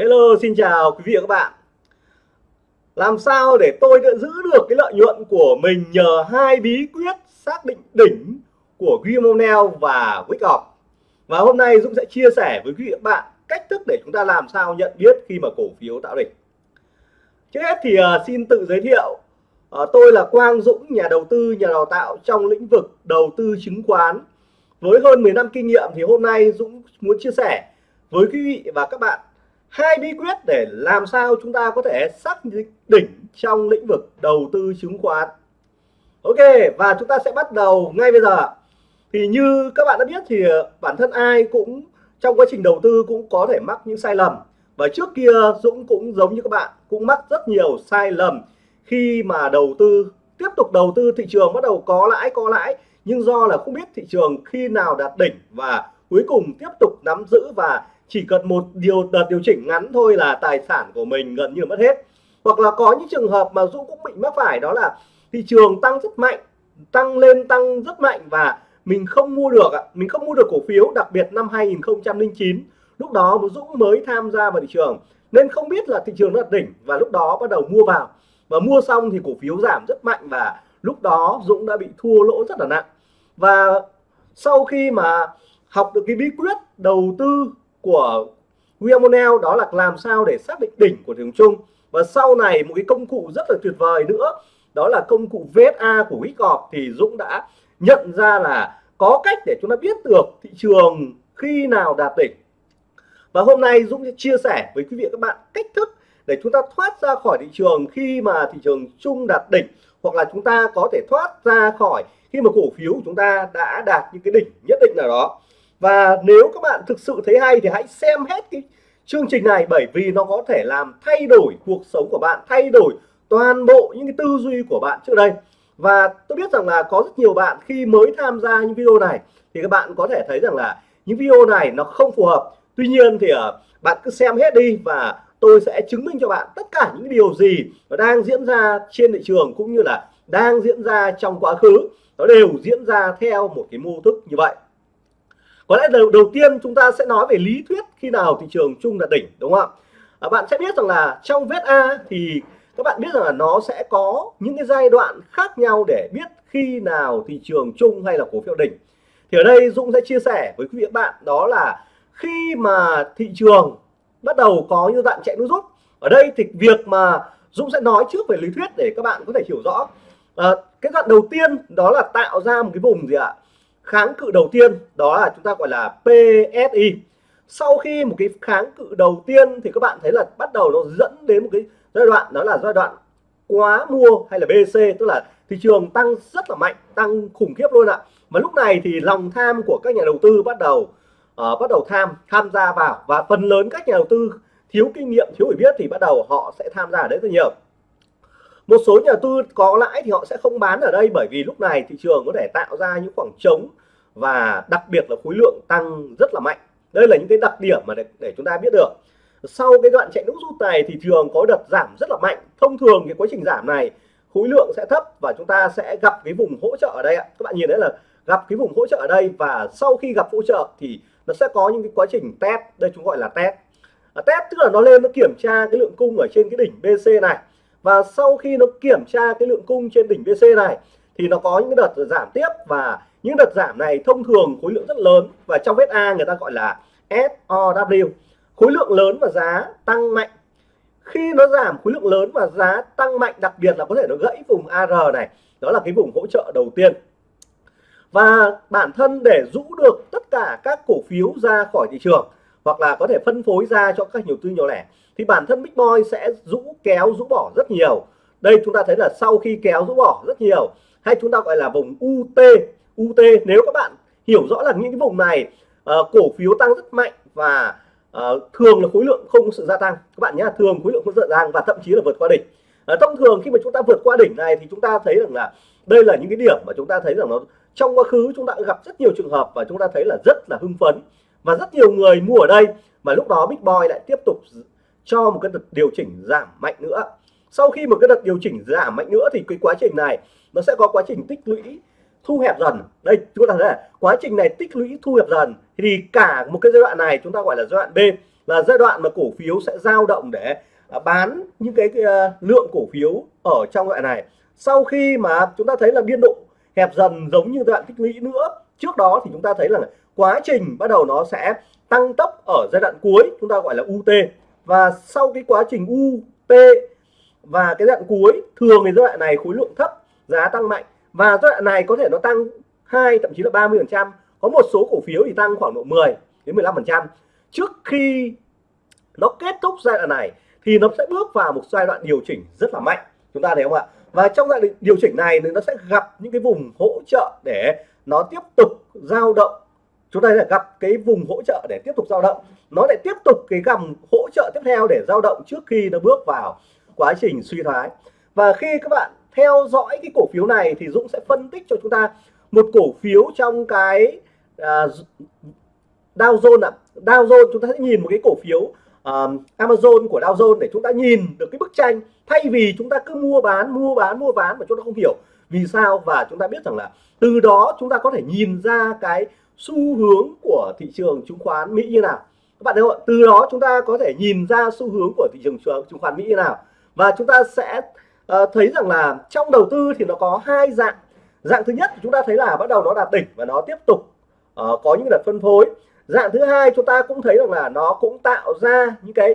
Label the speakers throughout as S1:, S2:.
S1: Hello xin chào quý vị và các bạn. Làm sao để tôi giữ được cái lợi nhuận của mình nhờ hai bí quyết xác định đỉnh của Grimonel và Wickoff Và hôm nay Dũng sẽ chia sẻ với quý vị và các bạn cách thức để chúng ta làm sao nhận biết khi mà cổ phiếu tạo đỉnh. Trước hết thì uh, xin tự giới thiệu uh, Tôi là Quang Dũng, nhà đầu tư, nhà đào tạo trong lĩnh vực đầu tư chứng khoán. Với hơn 10 năm kinh nghiệm thì hôm nay Dũng muốn chia sẻ với quý vị và các bạn hai bí quyết để làm sao chúng ta có thể xác định đỉnh trong lĩnh vực đầu tư chứng khoán. Ok, và chúng ta sẽ bắt đầu ngay bây giờ. Thì như các bạn đã biết thì bản thân ai cũng trong quá trình đầu tư cũng có thể mắc những sai lầm. Và trước kia Dũng cũng giống như các bạn, cũng mắc rất nhiều sai lầm khi mà đầu tư, tiếp tục đầu tư thị trường bắt đầu có lãi có lãi. Nhưng do là không biết thị trường khi nào đạt đỉnh và cuối cùng tiếp tục nắm giữ và chỉ cần một điều đợt điều chỉnh ngắn thôi là tài sản của mình gần như mất hết. Hoặc là có những trường hợp mà Dũng cũng bị mắc phải, đó là thị trường tăng rất mạnh, tăng lên tăng rất mạnh và mình không mua được mình không mua được cổ phiếu, đặc biệt năm 2009 lúc đó Dũng mới tham gia vào thị trường. Nên không biết là thị trường nó đỉnh và lúc đó bắt đầu mua vào. Và mua xong thì cổ phiếu giảm rất mạnh và lúc đó Dũng đã bị thua lỗ rất là nặng. Và sau khi mà học được cái bí quyết đầu tư của William O'Neill đó là làm sao để xác định đỉnh của thị trường chung. Và sau này một cái công cụ rất là tuyệt vời nữa, đó là công cụ VSA của Wyckoff thì Dũng đã nhận ra là có cách để chúng ta biết được thị trường khi nào đạt đỉnh. Và hôm nay Dũng sẽ chia sẻ với quý vị các bạn cách thức để chúng ta thoát ra khỏi thị trường khi mà thị trường chung đạt đỉnh, hoặc là chúng ta có thể thoát ra khỏi khi mà cổ phiếu của chúng ta đã đạt những cái đỉnh nhất định nào đó và nếu các bạn thực sự thấy hay thì hãy xem hết cái chương trình này bởi vì nó có thể làm thay đổi cuộc sống của bạn thay đổi toàn bộ những cái tư duy của bạn trước đây. Và tôi biết rằng là có rất nhiều bạn khi mới tham gia những video này thì các bạn có thể thấy rằng là những video này nó không phù hợp. Tuy nhiên thì uh, bạn cứ xem hết đi và tôi sẽ chứng minh cho bạn tất cả những điều gì nó đang diễn ra trên thị trường cũng như là đang diễn ra trong quá khứ. Nó đều diễn ra theo một cái mô thức như vậy có lẽ đầu, đầu tiên chúng ta sẽ nói về lý thuyết khi nào thị trường chung là đỉnh đúng không ạ? À, bạn sẽ biết rằng là trong vết A thì các bạn biết rằng là nó sẽ có những cái giai đoạn khác nhau để biết khi nào thị trường chung hay là cổ phiếu đỉnh. Thì ở đây Dũng sẽ chia sẻ với quý vị các bạn đó là khi mà thị trường bắt đầu có như đoạn chạy nút rút. Ở đây thì việc mà Dũng sẽ nói trước về lý thuyết để các bạn có thể hiểu rõ. À, cái đoạn đầu tiên đó là tạo ra một cái vùng gì ạ? Kháng cự đầu tiên đó là chúng ta gọi là PSI sau khi một cái kháng cự đầu tiên thì các bạn thấy là bắt đầu nó dẫn đến một cái giai đoạn đó là giai đoạn quá mua hay là BC tức là thị trường tăng rất là mạnh tăng khủng khiếp luôn ạ. Và lúc này thì lòng tham của các nhà đầu tư bắt đầu uh, bắt đầu tham tham gia vào. Và phần lớn các nhà đầu tư thiếu kinh nghiệm thiếu hiểu biết thì bắt đầu họ sẽ tham gia ở đấy rất nhiều một số nhà tư có lãi thì họ sẽ không bán ở đây bởi vì lúc này thị trường có thể tạo ra những khoảng trống và đặc biệt là khối lượng tăng rất là mạnh. Đây là những cái đặc điểm mà để, để chúng ta biết được. Sau cái đoạn chạy nước rút này thì trường có đợt giảm rất là mạnh. Thông thường cái quá trình giảm này khối lượng sẽ thấp và chúng ta sẽ gặp cái vùng hỗ trợ ở đây ạ. Các bạn nhìn thấy là gặp cái vùng hỗ trợ ở đây và sau khi gặp hỗ trợ thì nó sẽ có những cái quá trình test. Đây chúng gọi là test. À, test tức là nó lên nó kiểm tra cái lượng cung ở trên cái đỉnh BC này và sau khi nó kiểm tra cái lượng cung trên đỉnh VC này, thì nó có những đợt giảm tiếp. Và những đợt giảm này thông thường khối lượng rất lớn. Và trong vết A người ta gọi là SOW khối lượng lớn và giá tăng mạnh. Khi nó giảm khối lượng lớn và giá tăng mạnh, đặc biệt là có thể nó gãy vùng AR này, đó là cái vùng hỗ trợ đầu tiên. Và bản thân để rũ được tất cả các cổ phiếu ra khỏi thị trường hoặc là có thể phân phối ra cho các nhiều tư nhỏ lẻ thì bản thân Big Boy sẽ rũ kéo rũ bỏ rất nhiều. Đây chúng ta thấy là sau khi kéo rũ bỏ rất nhiều hay chúng ta gọi là vùng UT UT nếu các bạn hiểu rõ là những cái vùng này uh, cổ phiếu tăng rất mạnh và uh, thường là khối lượng không có sự gia tăng. Các bạn nhé thường khối lượng không sự gia tăng và thậm chí là vượt qua đỉnh. Uh, thông thường khi mà chúng ta vượt qua đỉnh này thì chúng ta thấy rằng là đây là những cái điểm mà chúng ta thấy rằng nó trong quá khứ chúng ta gặp rất nhiều trường hợp và chúng ta thấy là rất là hưng phấn và rất nhiều người mua ở đây mà lúc đó Big Boy lại tiếp tục cho một cái đợt điều chỉnh giảm mạnh nữa. Sau khi một cái đợt điều chỉnh giảm mạnh nữa thì cái quá trình này nó sẽ có quá trình tích lũy thu hẹp dần. Đây chúng ta thấy là quá trình này tích lũy thu hẹp dần thì cả một cái giai đoạn này chúng ta gọi là giai đoạn B là giai đoạn mà cổ phiếu sẽ dao động để à, bán những cái, cái à, lượng cổ phiếu ở trong loại này. Sau khi mà chúng ta thấy là biên độ hẹp dần giống như giai đoạn tích lũy nữa trước đó thì chúng ta thấy là quá trình bắt đầu nó sẽ tăng tốc ở giai đoạn cuối, chúng ta gọi là UT và sau cái quá trình UT và cái đoạn cuối, thường thì giai đoạn này khối lượng thấp, giá tăng mạnh. Và giai đoạn này có thể nó tăng hai, thậm chí là 30 phần trăm. Có một số cổ phiếu thì tăng khoảng độ 10 đến 15 phần trăm. Trước khi nó kết thúc giai đoạn này thì nó sẽ bước vào một giai đoạn điều chỉnh rất là mạnh. Chúng ta thấy không ạ? Và trong giai đoạn điều chỉnh này thì nó sẽ gặp những cái vùng hỗ trợ để nó tiếp tục dao động chúng ta sẽ gặp cái vùng hỗ trợ để tiếp tục dao động. Nó lại tiếp tục cái gầm hỗ trợ tiếp theo để dao động trước khi nó bước vào quá trình suy thoái. Và khi các bạn theo dõi cái cổ phiếu này thì Dũng sẽ phân tích cho chúng ta một cổ phiếu trong cái uh, Dow Jones ạ. À. Dow Jones chúng ta sẽ nhìn một cái cổ phiếu uh, Amazon của Dow Jones để chúng ta nhìn được cái bức tranh. Thay vì chúng ta cứ mua bán mua bán mua bán mà chúng ta không hiểu vì sao và chúng ta biết rằng là từ đó chúng ta có thể nhìn ra cái xu hướng của thị trường chứng khoán Mỹ như nào? Các bạn thấy không từ đó chúng ta có thể nhìn ra xu hướng của thị trường chứng khoán Mỹ như nào. Và chúng ta sẽ uh, thấy rằng là trong đầu tư thì nó có hai dạng. Dạng thứ nhất chúng ta thấy là bắt đầu nó đạt đỉnh và nó tiếp tục uh, có những đợt phân phối. Dạng thứ hai chúng ta cũng thấy rằng là nó cũng tạo ra những cái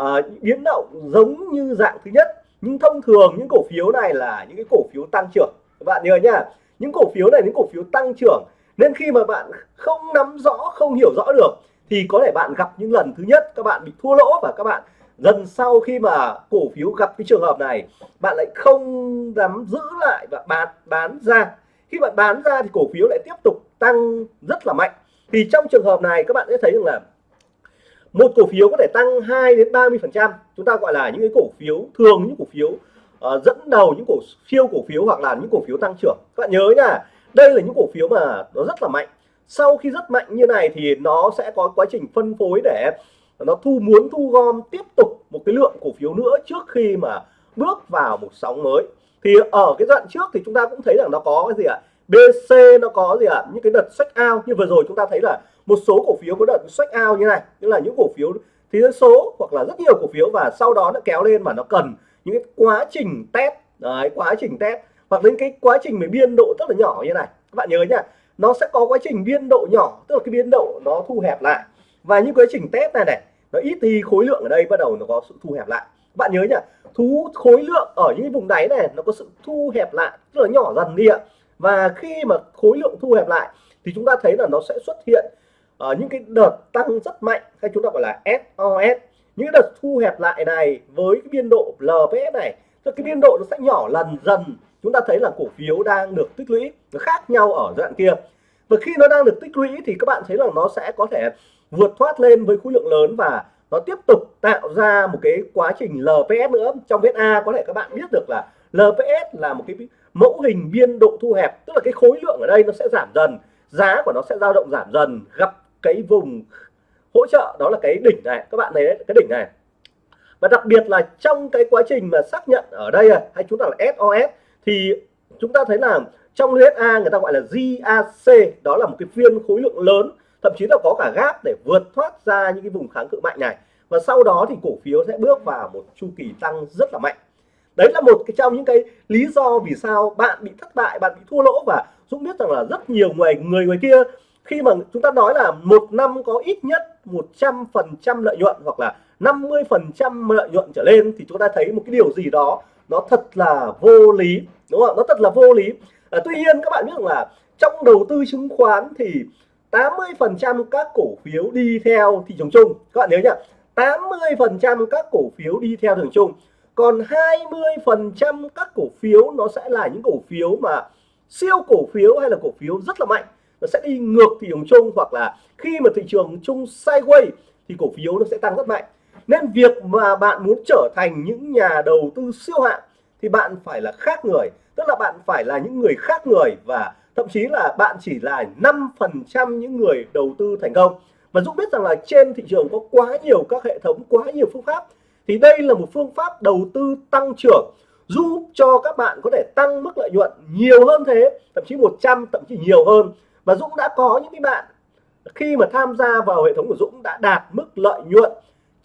S1: uh, biến động giống như dạng thứ nhất. Nhưng thông thường những cổ phiếu này là những cái cổ phiếu tăng trưởng. Các bạn nhớ nhá những cổ phiếu này những cổ phiếu tăng trưởng nên khi mà bạn không nắm rõ không hiểu rõ được thì có thể bạn gặp những lần thứ nhất các bạn bị thua lỗ và các bạn dần sau khi mà cổ phiếu gặp cái trường hợp này bạn lại không dám giữ lại và bán bán ra. Khi bạn bán ra thì cổ phiếu lại tiếp tục tăng rất là mạnh. Thì trong trường hợp này các bạn sẽ thấy rằng là một cổ phiếu có thể tăng 2 đến 30 phần trăm. Chúng ta gọi là những cái cổ phiếu thường những cổ phiếu uh, dẫn đầu những cổ phiếu cổ phiếu hoặc là những cổ phiếu tăng trưởng. Các bạn nhớ nhá đây là những cổ phiếu mà nó rất là mạnh. Sau khi rất mạnh như này thì nó sẽ có quá trình phân phối để nó thu muốn thu gom tiếp tục một cái lượng cổ phiếu nữa trước khi mà bước vào một sóng mới. Thì ở cái đoạn trước thì chúng ta cũng thấy rằng nó có cái gì ạ? BC nó có gì ạ? Những cái đợt sách ao như vừa rồi chúng ta thấy là một số cổ phiếu có đợt sách ao như này. Tức là những cổ phiếu thì số hoặc là rất nhiều cổ phiếu và sau đó nó kéo lên mà nó cần những cái quá trình test. Đấy, quá trình test hoặc đến cái quá trình về biên độ rất là nhỏ như này. Các bạn nhớ nhá, nó sẽ có quá trình biên độ nhỏ, tức là cái biên độ nó thu hẹp lại. Và những quá trình test này này, nó ít thì khối lượng ở đây, bắt đầu nó có sự thu hẹp lại. Bạn nhớ nhá thú khối lượng ở những vùng đáy này, nó có sự thu hẹp lại, tức là nhỏ dần đi ạ. Và khi mà khối lượng thu hẹp lại, thì chúng ta thấy là nó sẽ xuất hiện ở những cái đợt tăng rất mạnh, hay chúng ta gọi là SOS những đợt thu hẹp lại này với cái biên độ LPS này cái biên độ nó sẽ nhỏ lần dần chúng ta thấy là cổ phiếu đang được tích lũy nó khác nhau ở giai đoạn kia. Và khi nó đang được tích lũy thì các bạn thấy là nó sẽ có thể vượt thoát lên với khối lượng lớn và nó tiếp tục tạo ra một cái quá trình LPS nữa. Trong viết A có thể các bạn biết được là LPS là một cái mẫu hình biên độ thu hẹp tức là cái khối lượng ở đây nó sẽ giảm dần giá của nó sẽ dao động giảm dần gặp cái vùng hỗ trợ đó là cái đỉnh này. Các bạn thấy đấy, cái đỉnh này. Và đặc biệt là trong cái quá trình mà xác nhận ở đây à, hay chúng ta là SOS thì chúng ta thấy là trong USA người ta gọi là GAC đó là một cái phiên khối lượng lớn, thậm chí là có cả gáp để vượt thoát ra những cái vùng kháng cự mạnh này. Và sau đó thì cổ phiếu sẽ bước vào một chu kỳ tăng rất là mạnh. Đấy là một cái trong những cái lý do vì sao bạn bị thất bại, bạn bị thua lỗ. Và Dũng biết rằng là rất nhiều người người người kia, khi mà chúng ta nói là một năm có ít nhất 100 phần trăm lợi nhuận hoặc là 50 phần trăm lợi nhuận trở lên, thì chúng ta thấy một cái điều gì đó nó thật là vô lý đúng không nó thật là vô lý. À, tuy nhiên các bạn biết rằng là trong đầu tư chứng khoán thì 80 phần trăm các cổ phiếu đi theo thị trường chung. Các bạn nhớ nhá 80 phần trăm các cổ phiếu đi theo thị trường chung. Còn 20 phần trăm các cổ phiếu nó sẽ là những cổ phiếu mà siêu cổ phiếu hay là cổ phiếu rất là mạnh. Nó sẽ đi ngược thị trường chung hoặc là khi mà thị trường chung sideways thì cổ phiếu nó sẽ tăng rất mạnh nên việc mà bạn muốn trở thành những nhà đầu tư siêu hạng thì bạn phải là khác người, tức là bạn phải là những người khác người và thậm chí là bạn chỉ là 5% những người đầu tư thành công. Và Dũng biết rằng là trên thị trường có quá nhiều các hệ thống, quá nhiều phương pháp, thì đây là một phương pháp đầu tư tăng trưởng, giúp cho các bạn có thể tăng mức lợi nhuận nhiều hơn thế, thậm chí 100 thậm chí nhiều hơn. Và Dũng đã có những cái bạn, khi mà tham gia vào hệ thống của Dũng đã đạt mức lợi nhuận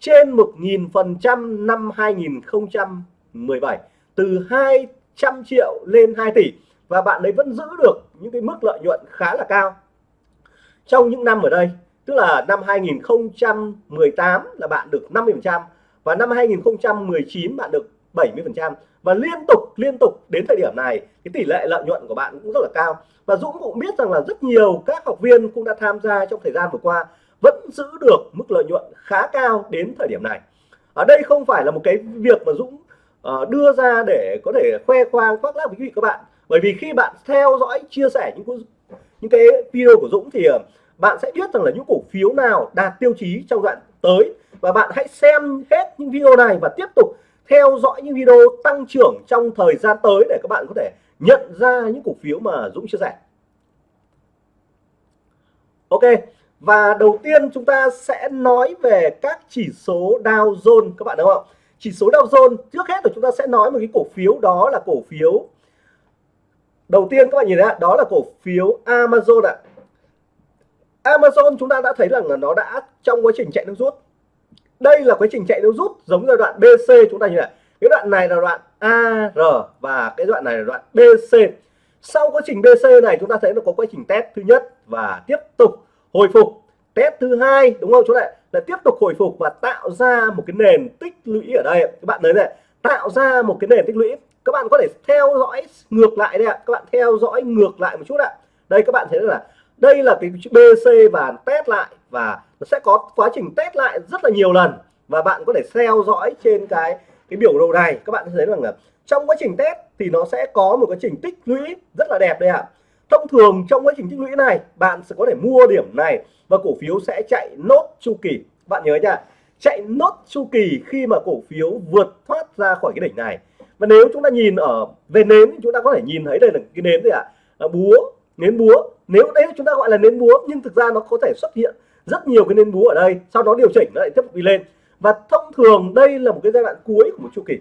S1: trên 1.000% năm 2017 từ 200 triệu lên 2 tỷ, và bạn ấy vẫn giữ được những cái mức lợi nhuận khá là cao. Trong những năm ở đây, tức là năm 2018 là bạn được 50% và năm 2019 bạn được 70% và liên tục liên tục đến thời điểm này, cái tỷ lệ lợi nhuận của bạn cũng rất là cao. Và Dũng cũng biết rằng là rất nhiều các học viên cũng đã tham gia trong thời gian vừa qua vẫn giữ được mức lợi nhuận khá cao đến thời điểm này. Ở đây không phải là một cái việc mà Dũng uh, đưa ra để có thể khoe khoang khoác lác với quý vị các bạn. Bởi vì khi bạn theo dõi chia sẻ những những cái video của Dũng thì uh, bạn sẽ biết rằng là những cổ phiếu nào đạt tiêu chí trong đoạn tới. Và bạn hãy xem hết những video này và tiếp tục theo dõi những video tăng trưởng trong thời gian tới để các bạn có thể nhận ra những cổ phiếu mà Dũng chia sẻ. Ok và đầu tiên chúng ta sẽ nói về các chỉ số Dow Jones, các bạn đúng không chỉ số Dow Jones, trước hết là chúng ta sẽ nói một cái cổ phiếu, đó là cổ phiếu đầu tiên các bạn nhìn thấy đó là cổ phiếu Amazon ạ. Amazon chúng ta đã thấy rằng là nó đã trong quá trình chạy nước rút. Đây là quá trình chạy nước rút giống giai đoạn BC chúng ta nhìn lại cái đoạn này là đoạn AR và cái đoạn này là đoạn BC sau quá trình BC này chúng ta thấy nó có quá trình test thứ nhất và tiếp tục hồi phục. Test thứ hai, đúng không chỗ này là tiếp tục hồi phục và tạo ra một cái nền tích lũy ở đây các bạn thấy này, tạo ra một cái nền tích lũy. Các bạn có thể theo dõi ngược lại đây ạ. Các bạn theo dõi ngược lại một chút ạ. Đây, các bạn thấy là đây là cái BC và test lại và nó sẽ có quá trình test lại rất là nhiều lần. Và bạn có thể theo dõi trên cái cái biểu đồ này. Các bạn thấy rằng là trong quá trình test thì nó sẽ có một quá trình tích lũy rất là đẹp đây ạ thông thường trong quá trình tích lũy này, bạn sẽ có thể mua điểm này và cổ phiếu sẽ chạy nốt chu kỳ. Bạn nhớ nha, chạy nốt chu kỳ khi mà cổ phiếu vượt thoát ra khỏi cái đỉnh này. Và nếu chúng ta nhìn ở về nến chúng ta có thể nhìn thấy đây là cái nến gì ạ? À? búa, nến búa. Nếu đấy chúng ta gọi là nến búa, nhưng thực ra nó có thể xuất hiện rất nhiều cái nến búa ở đây, sau đó điều chỉnh nó lại tiếp tục đi lên. Và thông thường đây là một cái giai đoạn cuối của một chu kỳ.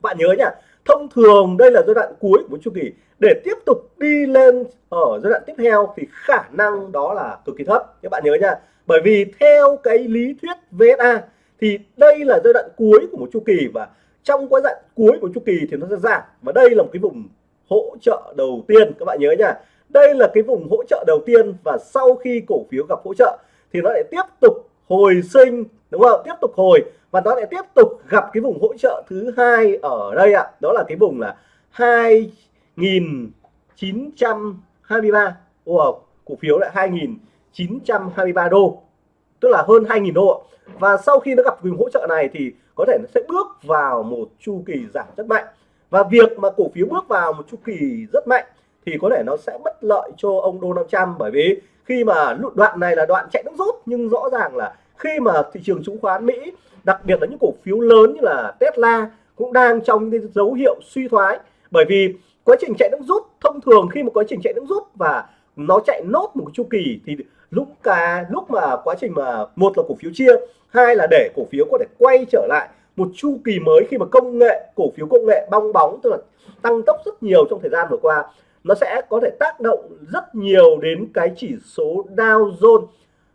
S1: Bạn nhớ nhá thông thường đây là giai đoạn cuối của chu kỳ. Để tiếp tục đi lên ở giai đoạn tiếp theo thì khả năng đó là cực kỳ thấp. Các bạn nhớ nha, bởi vì theo cái lý thuyết VSA thì đây là giai đoạn cuối của một chu kỳ và trong cái giai đoạn cuối của chu kỳ thì nó sẽ giảm. Và đây là một cái vùng hỗ trợ đầu tiên, các bạn nhớ nha. Đây là cái vùng hỗ trợ đầu tiên và sau khi cổ phiếu gặp hỗ trợ thì nó lại tiếp tục hồi sinh, đúng không? Tiếp tục hồi và nó lại tiếp tục gặp cái vùng hỗ trợ thứ hai ở đây ạ. Đó là cái vùng là 2.923 wow, cổ phiếu lại 2.923 đô. Tức là hơn 2.000 đô và sau khi nó gặp vùng hỗ trợ này thì có thể nó sẽ bước vào một chu kỳ giảm rất mạnh. Và việc mà cổ phiếu bước vào một chu kỳ rất mạnh thì có thể nó sẽ bất lợi cho ông Donald Trump. Bởi vì khi mà đoạn này là đoạn chạy nước rút nhưng rõ ràng là khi mà thị trường chứng khoán Mỹ, đặc biệt là những cổ phiếu lớn như là Tesla cũng đang trong cái dấu hiệu suy thoái. Bởi vì quá trình chạy nước rút thông thường, khi một quá trình chạy nước rút và nó chạy nốt một chu kỳ thì lúc cả lúc mà quá trình mà một là cổ phiếu chia, hai là để cổ phiếu có thể quay trở lại một chu kỳ mới khi mà công nghệ, cổ phiếu công nghệ bong bóng, tức là tăng tốc rất nhiều trong thời gian vừa qua, nó sẽ có thể tác động rất nhiều đến cái chỉ số Dow Jones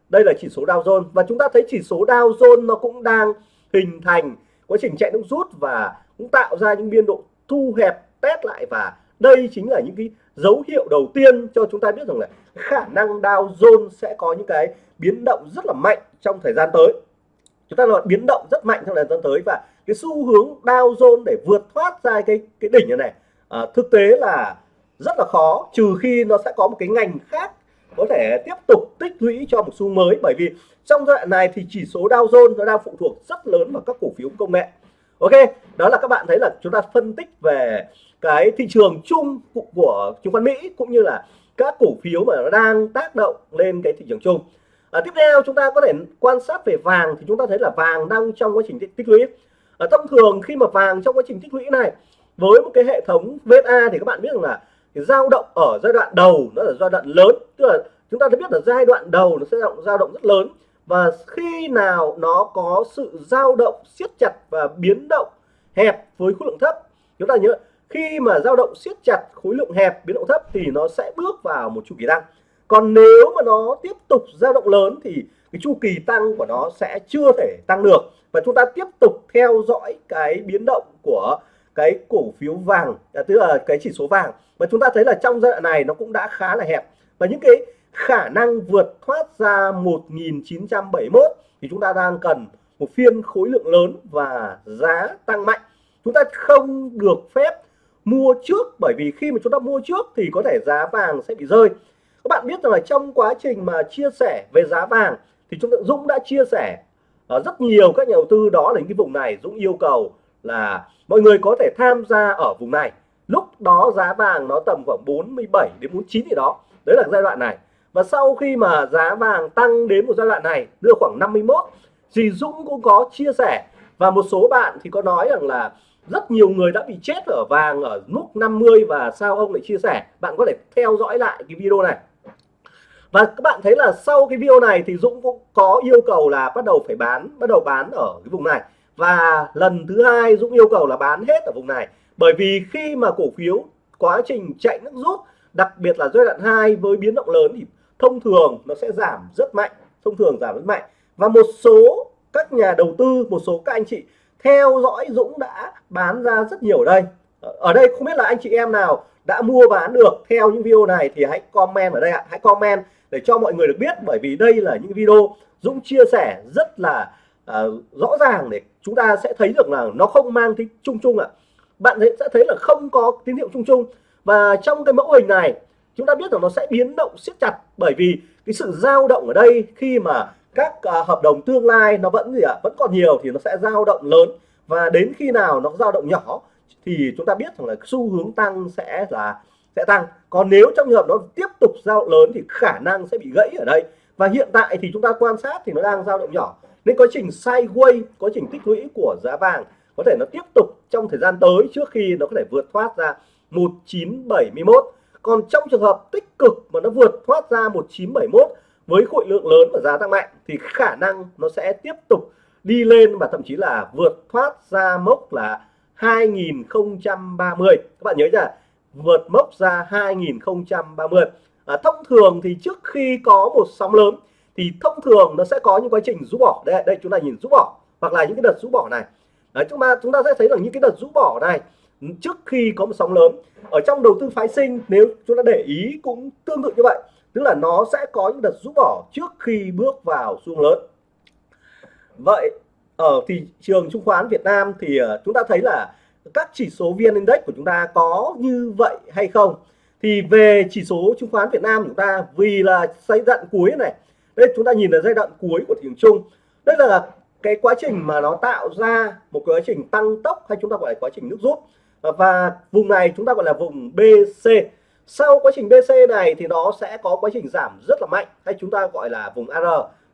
S1: đây là chỉ số Dow Jones. Và chúng ta thấy chỉ số Dow Jones nó cũng đang hình thành quá trình chạy nước rút và cũng tạo ra những biên độ thu hẹp test lại. Và đây chính là những cái dấu hiệu đầu tiên cho chúng ta biết rằng là khả năng Dow Jones sẽ có những cái biến động rất là mạnh trong thời gian tới. Chúng ta nói biến động rất mạnh trong thời gian tới. Và cái xu hướng Dow Jones để vượt thoát ra cái cái đỉnh này, này à, thực tế là rất là khó trừ khi nó sẽ có một cái ngành khác có thể tiếp tục tích lũy cho một xu mới bởi vì trong giai đoạn này thì chỉ số Dow Jones nó đang phụ thuộc rất lớn vào các cổ phiếu công nghệ. Ok đó là các bạn thấy là chúng ta phân tích về cái thị trường chung của chứng khoán Mỹ cũng như là các cổ phiếu mà nó đang tác động lên cái thị trường chung. À, tiếp theo chúng ta có thể quan sát về vàng thì chúng ta thấy là vàng đang trong quá trình tích lũy. À, thông thường khi mà vàng trong quá trình tích lũy này với một cái hệ thống VSA thì các bạn biết rằng là thì dao động ở giai đoạn đầu nó là giai đoạn lớn, tức là chúng ta đã biết là giai đoạn đầu nó sẽ dao động rất lớn. Và khi nào nó có sự dao động siết chặt và biến động hẹp với khối lượng thấp, chúng ta nhớ khi mà dao động siết chặt khối lượng hẹp, biến động thấp thì nó sẽ bước vào một chu kỳ tăng. Còn nếu mà nó tiếp tục dao động lớn thì cái chu kỳ tăng của nó sẽ chưa thể tăng được. Và chúng ta tiếp tục theo dõi cái biến động của cái cổ phiếu vàng à, tức là cái chỉ số vàng và chúng ta thấy là trong giai đoạn này nó cũng đã khá là hẹp. Và những cái khả năng vượt thoát ra 1971 thì chúng ta đang cần một phiên khối lượng lớn và giá tăng mạnh. Chúng ta không được phép mua trước bởi vì khi mà chúng ta mua trước thì có thể giá vàng sẽ bị rơi. Các bạn biết rằng là trong quá trình mà chia sẻ về giá vàng thì chúng ta Dũng đã chia sẻ ờ, rất nhiều các nhà đầu tư đó là những cái vùng này. Dũng yêu cầu là mọi người có thể tham gia ở vùng này. Lúc đó giá vàng nó tầm khoảng 47 đến 49 gì đó. Đấy là giai đoạn này. Và sau khi mà giá vàng tăng đến một giai đoạn này, đưa khoảng 51 thì Dũng cũng có chia sẻ. Và một số bạn thì có nói rằng là rất nhiều người đã bị chết ở vàng ở mức 50 và sao ông lại chia sẻ? Bạn có thể theo dõi lại cái video này. Và các bạn thấy là sau cái video này thì Dũng cũng có yêu cầu là bắt đầu phải bán, bắt đầu bán ở cái vùng này và lần thứ hai Dũng yêu cầu là bán hết ở vùng này. Bởi vì khi mà cổ phiếu quá trình chạy nước rút, đặc biệt là giai đoạn 2 với biến động lớn thì thông thường nó sẽ giảm rất mạnh, thông thường giảm rất mạnh. Và một số các nhà đầu tư, một số các anh chị theo dõi Dũng đã bán ra rất nhiều ở đây. Ở đây không biết là anh chị em nào đã mua bán được. Theo những video này thì hãy comment ở đây ạ. Hãy comment để cho mọi người được biết bởi vì đây là những video Dũng chia sẻ rất là à, rõ ràng để chúng ta sẽ thấy được là nó không mang tính chung chung ạ. Bạn sẽ thấy là không có tín hiệu chung chung. Và trong cái mẫu hình này chúng ta biết rằng nó sẽ biến động siết chặt bởi vì cái sự dao động ở đây khi mà các à, hợp đồng tương lai nó vẫn gì ạ vẫn còn nhiều thì nó sẽ dao động lớn. Và đến khi nào nó dao động nhỏ thì chúng ta biết rằng là xu hướng tăng sẽ là sẽ tăng. Còn nếu trong trường hợp nó tiếp tục dao động lớn thì khả năng sẽ bị gãy ở đây. Và hiện tại thì chúng ta quan sát thì nó đang dao động nhỏ nên quá trình sideways quá trình tích lũy của giá vàng có thể nó tiếp tục trong thời gian tới trước khi nó có thể vượt thoát ra 1971 còn trong trường hợp tích cực mà nó vượt thoát ra 1971 với khối lượng lớn và giá tăng mạnh thì khả năng nó sẽ tiếp tục đi lên và thậm chí là vượt thoát ra mốc là 2030 các bạn nhớ là vượt mốc ra 2030 à, thông thường thì trước khi có một sóng lớn thì thông thường nó sẽ có những quá trình rũ bỏ. Đây đây chúng ta nhìn rũ bỏ hoặc là những cái đợt rũ bỏ này. Đấy, chúng ta chúng ta sẽ thấy rằng những cái đợt rũ bỏ này trước khi có một sóng lớn ở trong đầu tư phái sinh nếu chúng ta để ý cũng tương tự như vậy. Tức là nó sẽ có những đợt rũ bỏ trước khi bước vào xu lớn. Vậy ở thị trường chứng khoán Việt Nam thì ờ, chúng ta thấy là các chỉ số VN Index của chúng ta có như vậy hay không? Thì về chỉ số chứng khoán Việt Nam chúng ta vì là giai đoạn cuối này đây chúng ta nhìn là giai đoạn cuối của thị trường chung. Đây là cái quá trình mà nó tạo ra một quá trình tăng tốc hay chúng ta gọi là quá trình nước rút. Và vùng này chúng ta gọi là vùng BC sau quá trình BC này thì nó sẽ có quá trình giảm rất là mạnh hay chúng ta gọi là vùng AR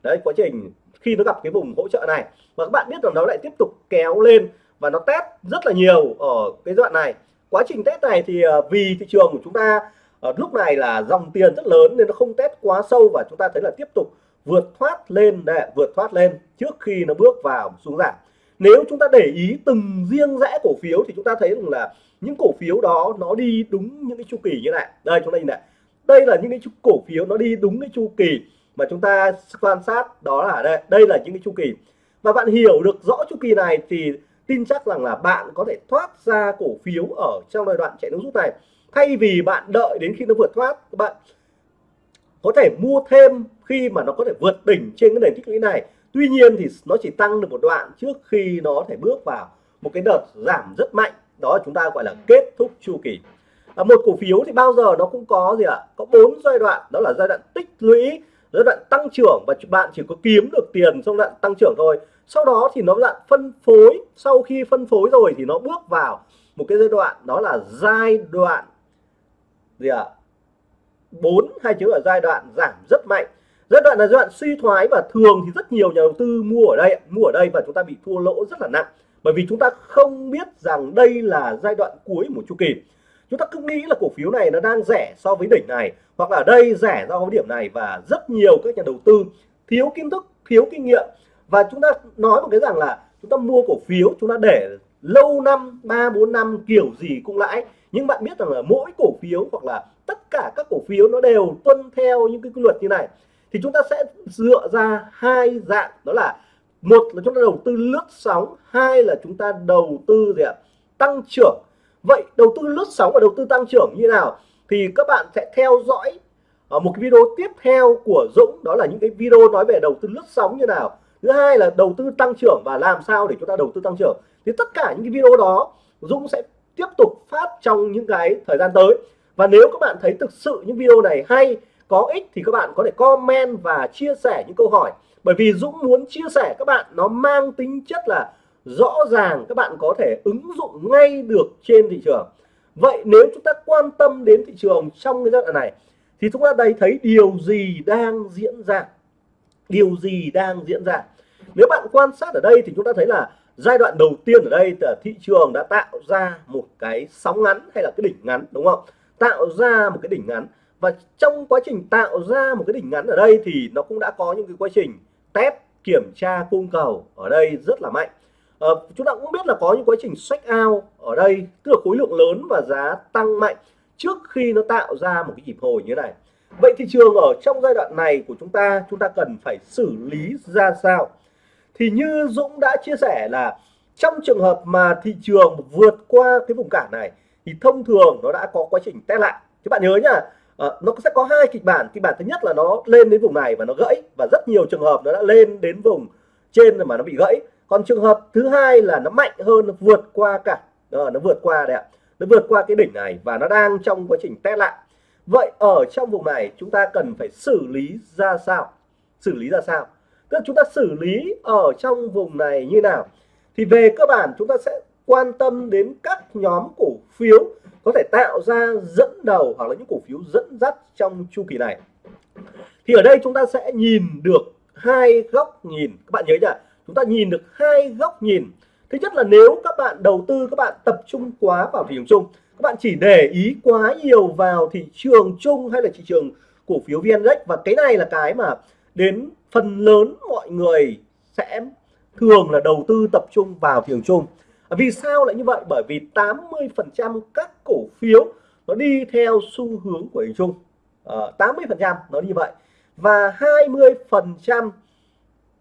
S1: đấy, quá trình khi nó gặp cái vùng hỗ trợ này. Và các bạn biết rằng nó lại tiếp tục kéo lên và nó test rất là nhiều ở cái đoạn này. Quá trình test này thì ờ, vì thị trường của chúng ta Ờ, lúc này là dòng tiền rất lớn nên nó không test quá sâu và chúng ta thấy là tiếp tục vượt thoát lên để vượt thoát lên trước khi nó bước vào xuống giảm. Nếu chúng ta để ý từng riêng rẽ cổ phiếu thì chúng ta thấy rằng là những cổ phiếu đó nó đi đúng những cái chu kỳ như này. Đây, chúng ta nhìn này. Đây là những cái cổ phiếu nó đi đúng cái chu kỳ mà chúng ta quan sát, đó là đây đây là những cái chu kỳ. Và bạn hiểu được rõ chu kỳ này thì tin chắc rằng là bạn có thể thoát ra cổ phiếu ở trong giai đoạn chạy nước rút này thay vì bạn đợi đến khi nó vượt thoát các bạn có thể mua thêm khi mà nó có thể vượt đỉnh trên cái nền tích lũy này. Tuy nhiên thì nó chỉ tăng được một đoạn trước khi nó thể bước vào một cái đợt giảm rất mạnh. Đó chúng ta gọi là kết thúc chu kỳ. À, một cổ phiếu thì bao giờ nó cũng có gì ạ? À? có bốn giai đoạn đó là giai đoạn tích lũy giai đoạn tăng trưởng và bạn chỉ có kiếm được tiền trong đoạn tăng trưởng thôi. Sau đó thì nó đoạn phân phối. Sau khi phân phối rồi thì nó bước vào một cái giai đoạn đó là giai đoạn gì ạ à? 4 hai chữ ở giai đoạn giảm rất mạnh. Giai đoạn là giai đoạn suy thoái và thường thì rất nhiều nhà đầu tư mua ở đây mua ở đây và chúng ta bị thua lỗ rất là nặng. Bởi vì chúng ta không biết rằng đây là giai đoạn cuối một chu kỳ. Chúng ta cứ nghĩ là cổ phiếu này nó đang rẻ so với đỉnh này, hoặc là đây rẻ so với điểm này và rất nhiều các nhà đầu tư thiếu kiến thức, thiếu kinh nghiệm. Và chúng ta nói một cái rằng là chúng ta mua cổ phiếu, chúng ta để lâu năm, ba, bốn năm kiểu gì cũng lãi nhưng bạn biết rằng là mỗi cổ phiếu hoặc là tất cả các cổ phiếu nó đều tuân theo những cái quy luật như này. Thì chúng ta sẽ dựa ra hai dạng, đó là một là chúng ta đầu tư lướt sóng, hai là chúng ta đầu tư gì ạ? Tăng trưởng. Vậy đầu tư lướt sóng và đầu tư tăng trưởng như nào? Thì các bạn sẽ theo dõi ở một cái video tiếp theo của Dũng, đó là những cái video nói về đầu tư lướt sóng như nào. Thứ hai là đầu tư tăng trưởng và làm sao để chúng ta đầu tư tăng trưởng. Thì tất cả những cái video đó, Dũng sẽ tiếp tục phát trong những cái thời gian tới. Và nếu các bạn thấy thực sự những video này hay, có ích thì các bạn có thể comment và chia sẻ những câu hỏi. Bởi vì Dũng muốn chia sẻ, các bạn nó mang tính chất là rõ ràng, các bạn có thể ứng dụng ngay được trên thị trường. Vậy nếu chúng ta quan tâm đến thị trường trong cái giai đoạn này, thì chúng ta đây thấy điều gì đang diễn ra? Điều gì đang diễn ra? Nếu bạn quan sát ở đây thì chúng ta thấy là giai đoạn đầu tiên ở đây là thị trường đã tạo ra một cái sóng ngắn hay là cái đỉnh ngắn đúng không? Tạo ra một cái đỉnh ngắn. Và trong quá trình tạo ra một cái đỉnh ngắn ở đây thì nó cũng đã có những cái quá trình test kiểm tra cung cầu ở đây rất là mạnh. À, chúng ta cũng biết là có những quá trình sách ao ở đây tức là khối lượng lớn và giá tăng mạnh trước khi nó tạo ra một cái nhịp hồi như thế này. Vậy thị trường ở trong giai đoạn này của chúng ta chúng ta cần phải xử lý ra sao? Thì như Dũng đã chia sẻ là trong trường hợp mà thị trường vượt qua cái vùng cản này thì thông thường nó đã có quá trình test lại. Các bạn nhớ nhá à, nó sẽ có hai kịch bản. Kịch bản thứ nhất là nó lên đến vùng này và nó gãy và rất nhiều trường hợp nó đã lên đến vùng trên mà nó bị gãy. Còn trường hợp thứ hai là nó mạnh hơn nó vượt qua cả à, nó vượt qua đấy ạ nó vượt qua cái đỉnh này và nó đang trong quá trình test lại. Vậy ở trong vùng này chúng ta cần phải xử lý ra sao? Xử lý ra sao? Tức là chúng ta xử lý ở trong vùng này như nào? Thì về cơ bản chúng ta sẽ quan tâm đến các nhóm cổ phiếu có thể tạo ra dẫn đầu hoặc là những cổ phiếu dẫn dắt trong chu kỳ này. Thì ở đây chúng ta sẽ nhìn được hai góc nhìn. Các bạn nhớ nhỉ chúng ta nhìn được hai góc nhìn. Thứ nhất là nếu các bạn đầu tư, các bạn tập trung quá vào thị trường chung, các bạn chỉ để ý quá nhiều vào thị trường chung hay là thị trường cổ phiếu VN Index. Và cái này là cái mà đến phần lớn mọi người sẽ thường là đầu tư tập trung vào thị trường chung à, vì sao lại như vậy? Bởi vì 80 phần trăm các cổ phiếu nó đi theo xu hướng của thị trường chung à, 80 phần trăm nó như vậy. Và 20 phần trăm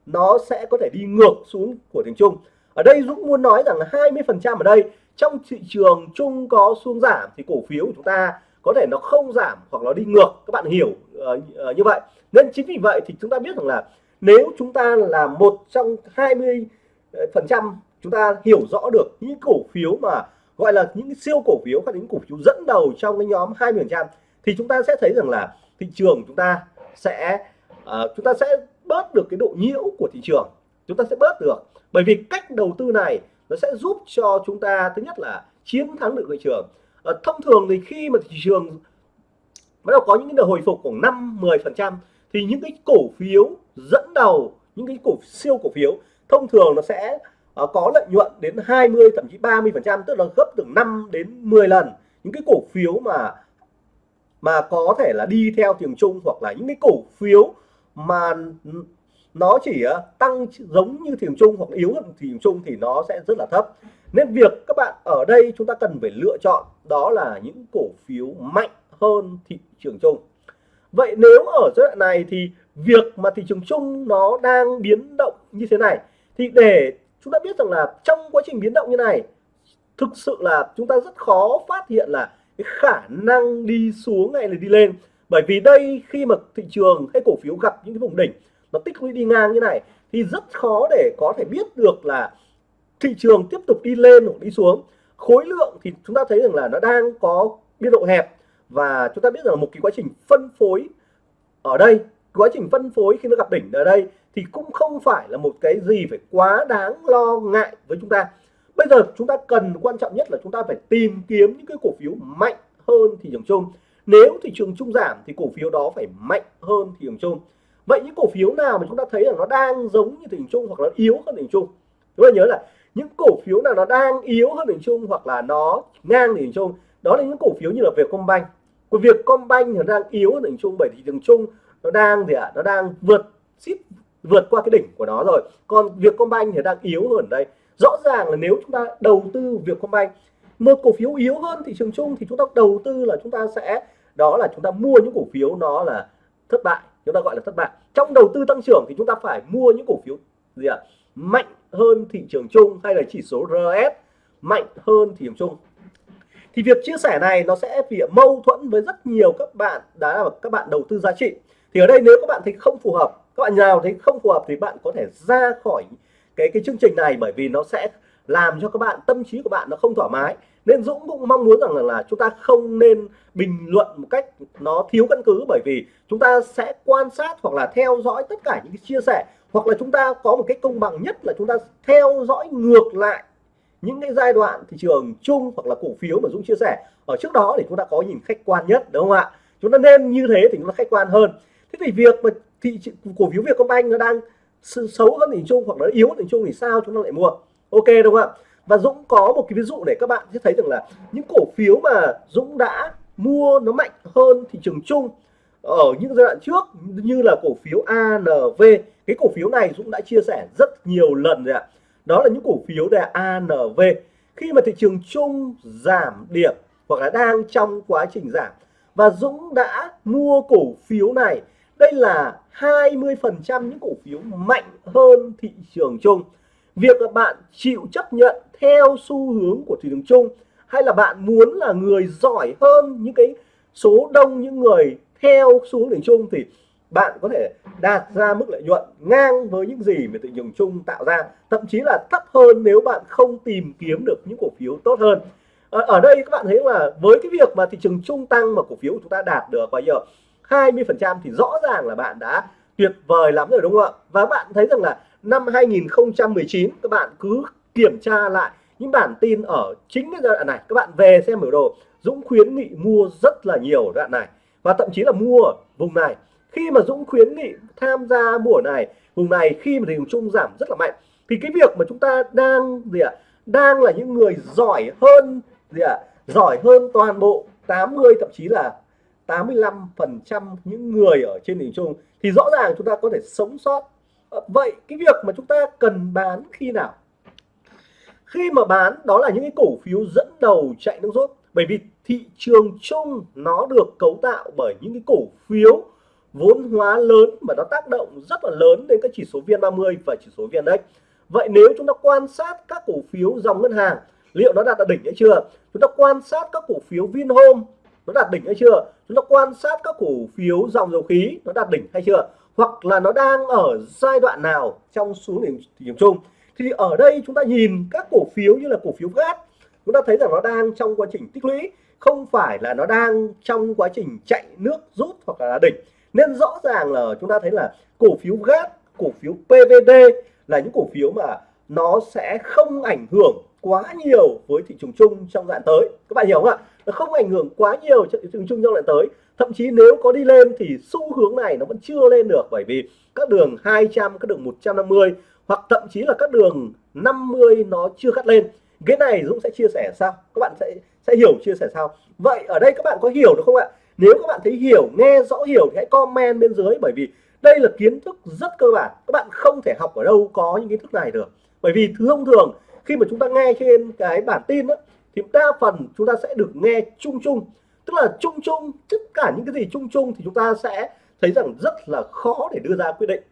S1: nó sẽ có thể đi ngược xuống của thị trường chung ở đây Dũng muốn nói rằng 20 phần trăm ở đây trong thị trường chung có xuống giảm thì cổ phiếu của chúng ta có thể nó không giảm hoặc nó đi ngược. Các bạn hiểu uh, uh, như vậy nên chính vì vậy thì chúng ta biết rằng là nếu chúng ta là một trong 20 ờ, phần trăm chúng ta hiểu rõ được những cổ phiếu mà gọi là những siêu cổ phiếu hoặc những cổ phiếu dẫn đầu trong cái nhóm 20 phần trăm thì chúng ta sẽ thấy rằng là thị trường chúng ta sẽ uh, chúng ta sẽ bớt được cái độ nhiễu của thị trường. Chúng ta sẽ bớt được. Bởi vì cách đầu tư này nó sẽ giúp cho chúng ta thứ nhất là chiến thắng được thị trường. Uh, thông thường thì khi mà thị trường bắt đầu có những cái hồi phục khoảng 5 10 phần trăm thì những cái cổ phiếu dẫn đầu những cái cổ siêu cổ phiếu thông thường nó sẽ uh, có lợi nhuận đến 20 thậm chí 30 phần trăm tức là gấp từ 5 đến 10 lần. Những cái cổ phiếu mà mà có thể là đi theo trường chung hoặc là những cái cổ phiếu mà nó chỉ ờ, tăng giống như thị trường chung hoặc yếu hơn thị trường chung thì nó sẽ rất là thấp. Nên việc các bạn ở đây chúng ta cần phải lựa chọn đó là những cổ phiếu mạnh hơn thị trường chung vậy nếu ở giai đoạn này thì việc mà thị trường chung nó đang biến động như thế này, thì để chúng ta biết rằng là trong quá trình biến động như này, thực sự là chúng ta rất khó phát hiện là cái khả năng đi xuống hay là đi lên. Bởi vì đây khi mà thị trường hay cổ phiếu gặp những cái vùng đỉnh nó tích lũy đi ngang như này, thì rất khó để có thể biết được là thị trường tiếp tục đi lên hoặc đi xuống. Khối lượng thì chúng ta thấy rằng là nó đang có biên độ hẹp và chúng ta biết rằng một cái quá trình phân phối ở đây, quá trình phân phối khi nó gặp đỉnh ở đây thì cũng không phải là một cái gì phải quá đáng lo ngại với chúng ta. Bây giờ chúng ta cần quan trọng nhất là chúng ta phải tìm kiếm những cái cổ phiếu mạnh hơn thị trường chung. Nếu thị trường chung giảm thì cổ phiếu đó phải mạnh hơn thị trường chung. Vậy những cổ phiếu nào mà chúng ta thấy là nó đang giống như thị trường chung hoặc là yếu hơn thị trường chung? Chúng ta nhớ là những cổ phiếu nào nó đang yếu hơn thị trường chung hoặc là nó ngang thị trường chung, đó là những cổ phiếu như là Vietcombank của Vietcombank nó đang yếu ở thị trường chung bởi thị trường chung, nó đang gì ạ? À? nó đang vượt ship vượt qua cái đỉnh của nó rồi. Còn việc Combank thì đang yếu hơn đây rõ ràng là nếu chúng ta đầu tư việc Combank, một cổ phiếu yếu hơn thị trường chung thì chúng ta đầu tư là chúng ta sẽ, đó là chúng ta mua những cổ phiếu nó là thất bại, chúng ta gọi là thất bại. Trong đầu tư tăng trưởng thì chúng ta phải mua những cổ phiếu gì ạ? Mạnh hơn thị trường chung hay là chỉ số RS mạnh hơn thị trường chung thì việc chia sẻ này nó sẽ bị mâu thuẫn với rất nhiều các bạn đã là các bạn đầu tư giá trị. Thì ở đây nếu các bạn thấy không phù hợp các bạn nào thấy không phù hợp thì bạn có thể ra khỏi cái cái chương trình này bởi vì nó sẽ làm cho các bạn tâm trí của bạn nó không thoải mái. Nên Dũng cũng mong muốn rằng là, là chúng ta không nên bình luận một cách nó thiếu căn cứ bởi vì chúng ta sẽ quan sát hoặc là theo dõi tất cả những cái chia sẻ. Hoặc là chúng ta có một cái công bằng nhất là chúng ta theo dõi ngược lại những cái giai đoạn thị trường chung hoặc là cổ phiếu mà Dũng chia sẻ, ở trước đó thì chúng ta có nhìn khách quan nhất, đúng không ạ? Chúng ta nên như thế thì chúng ta khách quan hơn. Thế thì việc mà thị cổ phiếu Vietcombank nó đang xấu hơn thị chung hoặc nó yếu hơn thị chung thì sao chúng ta lại mua? Ok, đúng không ạ? Và Dũng có một cái ví dụ để các bạn sẽ thấy rằng là những cổ phiếu mà Dũng đã mua nó mạnh hơn thị trường chung ở những giai đoạn trước như là cổ phiếu ANV cái cổ phiếu này Dũng đã chia sẻ rất nhiều lần rồi ạ đó là những cổ phiếu là ANV khi mà thị trường chung giảm điểm hoặc là đang trong quá trình giảm, và Dũng đã mua cổ phiếu này, đây là 20% những cổ phiếu mạnh hơn thị trường chung. Việc là bạn chịu chấp nhận theo xu hướng của thị trường chung, hay là bạn muốn là người giỏi hơn những cái số đông, những người theo xu hướng thị trường chung, thì bạn có thể đạt ra mức lợi nhuận ngang với những gì mà thị trường chung tạo ra thậm chí là thấp hơn nếu bạn không tìm kiếm được những cổ phiếu tốt hơn. Ờ, ở, đây các bạn thấy là với cái việc mà thị trường chung tăng mà cổ phiếu của chúng ta đạt được bao nhiêu? 20 phần trăm thì rõ ràng là bạn đã tuyệt vời lắm rồi đúng không ạ? Và bạn thấy rằng là năm 2019 các bạn cứ kiểm tra lại những bản tin ở chính cái giai đoạn này. Các bạn về xem biểu đồ Dũng khuyến nghị mua rất là nhiều đoạn này và thậm chí là mua ở vùng này khi mà Dũng khuyến nghị tham gia mùa này vùng này khi mà thị trường chung giảm rất là mạnh, thì cái việc mà chúng ta đang gì ạ, đang là những người giỏi hơn gì ạ, giỏi hơn toàn bộ 80 thậm chí là 85 phần trăm những người ở trên thị trường chung, thì rõ ràng chúng ta có thể sống sót. Ờ, vậy cái việc mà chúng ta cần bán khi nào? Khi mà bán, đó là những cái cổ phiếu dẫn đầu chạy nước rút, bởi vì thị trường chung nó được cấu tạo bởi những cái cổ phiếu vốn hóa lớn mà nó tác động rất là lớn đến các chỉ số VN30 và chỉ số VN-Index. Vậy nếu chúng ta quan sát các cổ phiếu dòng ngân hàng, liệu nó đạt đỉnh hay chưa? Chúng ta quan sát các cổ phiếu Vinhome, nó đạt đỉnh hay chưa? Chúng ta quan sát các cổ phiếu dòng dầu khí, nó đạt đỉnh hay chưa? Hoặc là nó đang ở giai đoạn nào trong xu hướng thị trường chung? Thì ở đây chúng ta nhìn các cổ phiếu như là cổ phiếu gas, chúng ta thấy rằng nó đang trong quá trình tích lũy, không phải là nó đang trong quá trình chạy nước rút hoặc là đỉnh nên rõ ràng là chúng ta thấy là cổ phiếu gác, cổ phiếu PVD là những cổ phiếu mà nó sẽ không ảnh hưởng quá nhiều với thị trường chung trong đoạn tới. Các bạn hiểu không ạ? Nó không ảnh hưởng quá nhiều cho thị trường chung trong đoạn tới. Thậm chí nếu có đi lên thì xu hướng này nó vẫn chưa lên được, bởi vì các đường 200 các đường 150 hoặc thậm chí là các đường 50 nó chưa cắt lên. Cái này Dũng sẽ chia sẻ sao các bạn sẽ sẽ hiểu chia sẻ sao vậy ở đây các bạn có hiểu được không ạ? Nếu các bạn thấy hiểu nghe rõ hiểu thì hãy comment bên dưới bởi vì đây là kiến thức rất cơ bản. Các bạn không thể học ở đâu có những kiến thức này được. Bởi vì thông thường khi mà chúng ta nghe trên cái bản tin đó, thì đa phần chúng ta sẽ được nghe chung chung. Tức là chung chung tất cả những cái gì chung chung thì chúng ta sẽ thấy rằng rất là khó để đưa ra quyết định.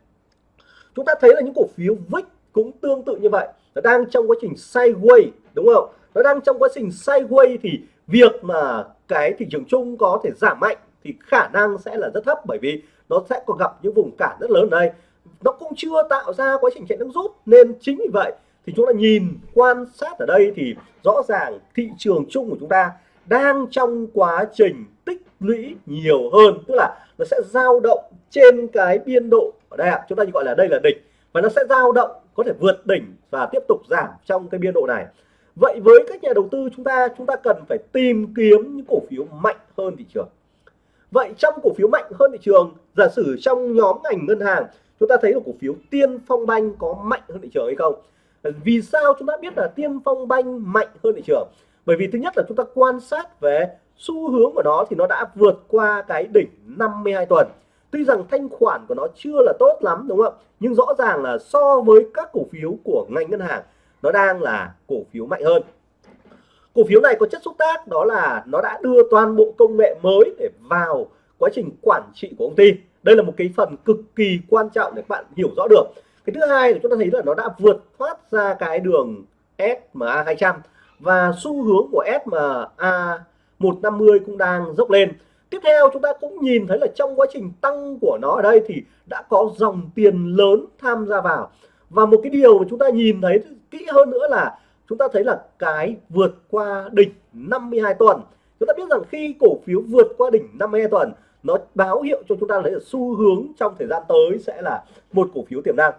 S1: Chúng ta thấy là những cổ phiếu VIX cũng tương tự như vậy. Nó đang trong quá trình sideways đúng không? Nó đang trong quá trình sideways thì việc mà cái thị trường chung có thể giảm mạnh thì khả năng sẽ là rất thấp, bởi vì nó sẽ còn gặp những vùng cản rất lớn ở đây nó cũng chưa tạo ra quá trình chạy nước rút, nên chính vì vậy thì chúng ta nhìn, quan sát ở đây thì rõ ràng thị trường chung của chúng ta đang trong quá trình tích lũy nhiều hơn, tức là nó sẽ dao động trên cái biên độ ở đây ạ. Chúng ta gọi là đây là đỉnh và nó sẽ dao động có thể vượt đỉnh và tiếp tục giảm trong cái biên độ này vậy với các nhà đầu tư chúng ta chúng ta cần phải tìm kiếm những cổ phiếu mạnh hơn thị trường. Vậy trong cổ phiếu mạnh hơn thị trường, giả sử trong nhóm ngành ngân hàng, chúng ta thấy là cổ phiếu tiên phong banh có mạnh hơn thị trường hay không? Vì sao chúng ta biết là tiên phong banh mạnh hơn thị trường? Bởi vì thứ nhất là chúng ta quan sát về xu hướng của nó thì nó đã vượt qua cái đỉnh 52 tuần. Tuy rằng thanh khoản của nó chưa là tốt lắm, đúng không nhưng rõ ràng là so với các cổ phiếu của ngành ngân hàng nó đang là cổ phiếu mạnh hơn. Cổ phiếu này có chất xúc tác đó là nó đã đưa toàn bộ công nghệ mới để vào quá trình quản trị của công ty. Đây là một cái phần cực kỳ quan trọng để các bạn hiểu rõ được. Cái thứ hai là chúng ta thấy là nó đã vượt thoát ra cái đường SMA 200 và xu hướng của SMA 150 cũng đang dốc lên. Tiếp theo chúng ta cũng nhìn thấy là trong quá trình tăng của nó ở đây thì đã có dòng tiền lớn tham gia vào và một cái điều mà chúng ta nhìn thấy kỹ hơn nữa là chúng ta thấy là cái vượt qua đỉnh 52 tuần. Chúng ta biết rằng khi cổ phiếu vượt qua đỉnh 52 tuần, nó báo hiệu cho chúng ta thấy là xu hướng trong thời gian tới sẽ là một cổ phiếu tiềm năng.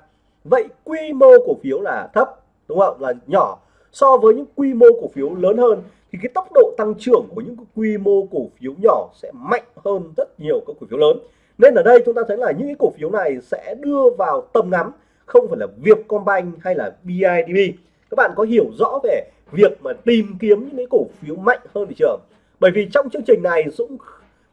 S1: Vậy quy mô cổ phiếu là thấp, đúng không? Là nhỏ. So với những quy mô cổ phiếu lớn hơn, thì cái tốc độ tăng trưởng của những quy mô cổ phiếu nhỏ sẽ mạnh hơn rất nhiều các cổ phiếu lớn. Nên ở đây chúng ta thấy là những cái cổ phiếu này sẽ đưa vào tầm ngắm không phải là Vietcombank hay là BIDB các bạn có hiểu rõ về việc mà tìm kiếm những cái cổ phiếu mạnh hơn thị trường? Bởi vì trong chương trình này Dũng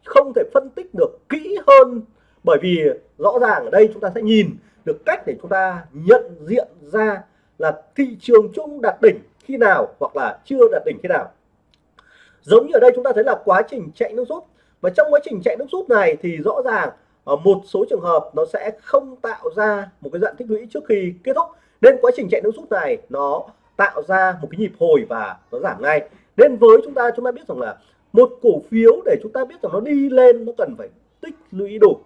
S1: không thể phân tích được kỹ hơn, bởi vì rõ ràng ở đây chúng ta sẽ nhìn được cách để chúng ta nhận diện ra là thị trường chung đạt đỉnh khi nào hoặc là chưa đạt đỉnh khi nào. Giống như ở đây chúng ta thấy là quá trình chạy nước rút. Và trong quá trình chạy nước rút này thì rõ ràng Ờ, một số trường hợp nó sẽ không tạo ra một cái dạng tích lũy trước khi kết thúc. Nên quá trình chạy nước rút này nó tạo ra một cái nhịp hồi và nó giảm ngay. Nên với chúng ta chúng ta biết rằng là một cổ phiếu để chúng ta biết rằng nó đi lên nó cần phải tích lũy đủ.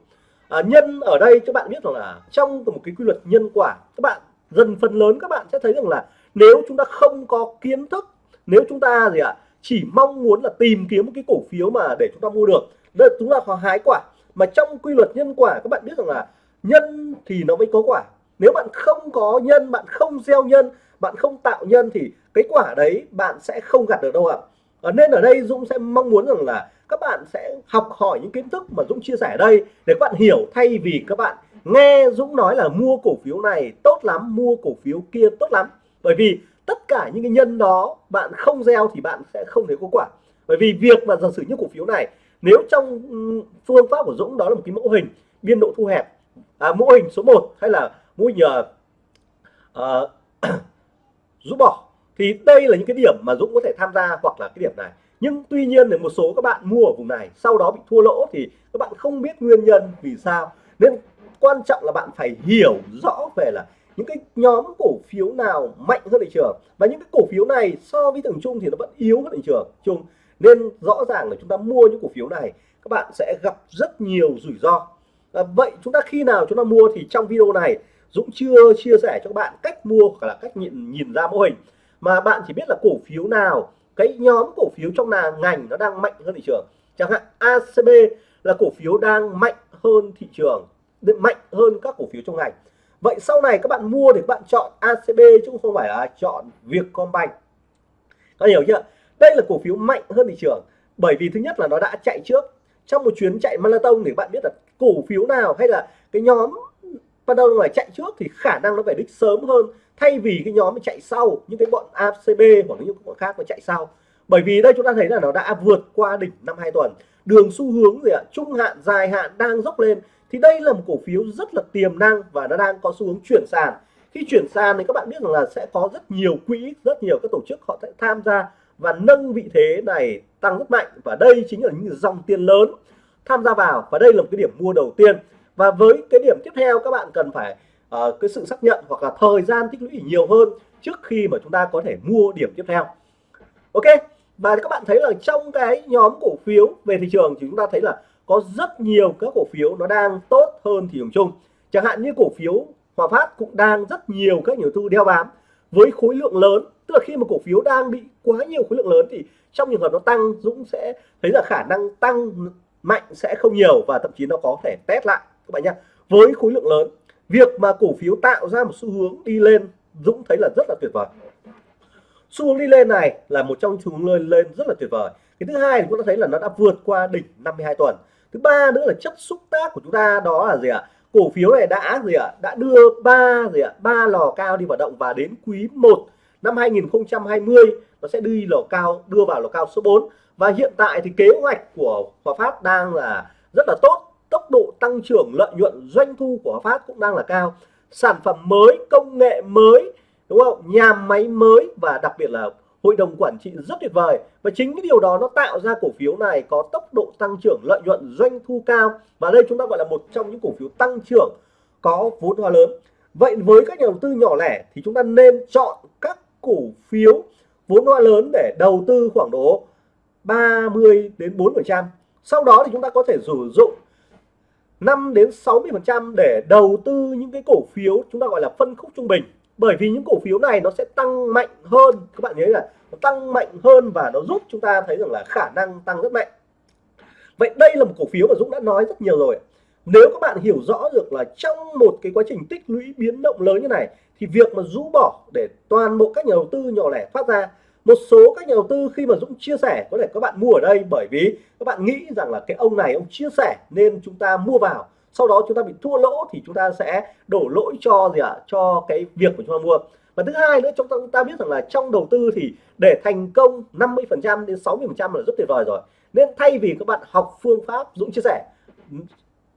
S1: À, nhân ở đây các bạn biết rằng là trong một cái quy luật nhân quả các bạn dần phần lớn các bạn sẽ thấy rằng là nếu chúng ta không có kiến thức nếu chúng ta gì ạ chỉ mong muốn là tìm kiếm một cái cổ phiếu mà để chúng ta mua được đây chúng ta có hái quả mà trong quy luật nhân quả, các bạn biết rằng là nhân thì nó mới có quả. Nếu bạn không có nhân, bạn không gieo nhân, bạn không tạo nhân thì cái quả đấy bạn sẽ không gặt được đâu ạ. À. nên ở đây Dũng sẽ mong muốn rằng là các bạn sẽ học hỏi những kiến thức mà Dũng chia sẻ ở đây để các bạn hiểu thay vì các bạn nghe Dũng nói là mua cổ phiếu này tốt lắm, mua cổ phiếu kia tốt lắm. Bởi vì tất cả những cái nhân đó bạn không gieo thì bạn sẽ không thấy có quả. Bởi vì việc mà giả sử như cổ phiếu này nếu trong phương pháp của Dũng đó là một cái mẫu hình biên độ thu hẹp à, mẫu hình số 1 hay là mẫu hình uh, rũ bỏ thì đây là những cái điểm mà Dũng có thể tham gia hoặc là cái điểm này. Nhưng tuy nhiên thì một số các bạn mua ở vùng này sau đó bị thua lỗ thì các bạn không biết nguyên nhân vì sao. Nên quan trọng là bạn phải hiểu rõ về là những cái nhóm cổ phiếu nào mạnh hơn thị trường. Và những cái cổ phiếu này so với thường chung thì nó vẫn yếu hơn thị trường. Chung nên rõ ràng là chúng ta mua những cổ phiếu này các bạn sẽ gặp rất nhiều rủi ro. À, vậy chúng ta khi nào chúng ta mua thì trong video này Dũng chưa chia sẻ cho các bạn cách mua hoặc là cách nhìn nhìn ra mô hình. Mà bạn chỉ biết là cổ phiếu nào cái nhóm cổ phiếu trong là ngành nó đang mạnh hơn thị trường. Chẳng hạn ACB là cổ phiếu đang mạnh hơn thị trường mạnh hơn các cổ phiếu trong ngành. Vậy sau này các bạn mua thì các bạn chọn ACB chứ không phải là chọn Vietcombank. Có hiểu chưa? Đây là cổ phiếu mạnh hơn thị trường, bởi vì thứ nhất là nó đã chạy trước. Trong một chuyến chạy marathon thì bạn biết là cổ phiếu nào hay là cái nhóm bắt đầu là chạy trước thì khả năng nó phải đích sớm hơn, thay vì cái nhóm chạy sau, những cái bọn ACB hoặc những bọn khác nó chạy sau. Bởi vì đây chúng ta thấy là nó đã vượt qua đỉnh năm hai tuần. Đường xu hướng gì ạ? Trung hạn, dài hạn đang dốc lên. Thì đây là một cổ phiếu rất là tiềm năng và nó đang có xu hướng chuyển sàn. Khi chuyển sàn thì các bạn biết rằng là sẽ có rất nhiều quỹ, rất nhiều các tổ chức họ sẽ tham gia và nâng vị thế này tăng rất mạnh. Và đây chính là những dòng tiền lớn tham gia vào. Và đây là một cái điểm mua đầu tiên. Và với cái điểm tiếp theo các bạn cần phải uh, cái sự xác nhận hoặc là thời gian tích lũy nhiều hơn trước khi mà chúng ta có thể mua điểm tiếp theo. Ok và các bạn thấy là trong cái nhóm cổ phiếu về thị trường thì chúng ta thấy là có rất nhiều các cổ phiếu nó đang tốt hơn thị trường chung. Chẳng hạn như cổ phiếu Hòa Phát cũng đang rất nhiều các nhà đầu tư đeo bám với khối lượng lớn. Tức là khi mà cổ phiếu đang bị quá nhiều khối lượng lớn thì trong trường hợp nó tăng, Dũng sẽ thấy là khả năng tăng mạnh sẽ không nhiều và thậm chí nó có thể test lại. Các bạn nhé với khối lượng lớn, việc mà cổ phiếu tạo ra một xu hướng đi lên, Dũng thấy là rất là tuyệt vời. Xu hướng đi lên này là một trong xu hướng lên lên rất là tuyệt vời. Cái thứ hai chúng ta thấy là nó đã vượt qua đỉnh 52 tuần. Thứ ba nữa là chất xúc tác của chúng ta đó là gì ạ? Cổ phiếu này đã gì ạ? Đã đưa ba gì ạ? Ba lò cao đi hoạt động và đến quý 1 năm 2020 nó sẽ đi lò cao, đưa vào lò cao số 4 và hiện tại thì kế hoạch của Hòa Phát đang là rất là tốt. Tốc độ tăng trưởng, lợi nhuận, doanh thu của Hòa Phát cũng đang là cao. Sản phẩm mới, công nghệ mới, đúng không? Nhà máy mới và đặc biệt là hội đồng quản trị rất tuyệt vời. Và chính cái điều đó nó tạo ra cổ phiếu này có tốc độ tăng trưởng, lợi nhuận, doanh thu cao. Và đây chúng ta gọi là một trong những cổ phiếu tăng trưởng có vốn hóa lớn. Vậy với các nhà đầu tư nhỏ lẻ thì chúng ta nên chọn các cổ phiếu vốn hóa lớn để đầu tư khoảng độ 30 đến 4 phần trăm. Sau đó thì chúng ta có thể sử dụng 5 đến 60 phần trăm để đầu tư những cái cổ phiếu chúng ta gọi là phân khúc trung bình. Bởi vì những cổ phiếu này nó sẽ tăng mạnh hơn, các bạn nhớ là nó tăng mạnh hơn và nó giúp chúng ta thấy rằng là khả năng tăng rất mạnh. Vậy đây là một cổ phiếu mà Dũng đã nói rất nhiều rồi. Nếu các bạn hiểu rõ được là trong một cái quá trình tích lũy biến động lớn như này thì việc mà rũ bỏ để toàn bộ các nhà đầu tư nhỏ lẻ thoát ra một số các nhà đầu tư khi mà Dũng chia sẻ có thể các bạn mua ở đây bởi vì các bạn nghĩ rằng là cái ông này ông chia sẻ nên chúng ta mua vào sau đó chúng ta bị thua lỗ thì chúng ta sẽ đổ lỗi cho gì ạ? À? cho cái việc của chúng ta mua. Và thứ hai nữa chúng ta, chúng ta biết rằng là trong đầu tư thì để thành công 50 phần trăm đến 60 phần trăm là rất tuyệt vời rồi. Nên thay vì các bạn học phương pháp Dũng chia sẻ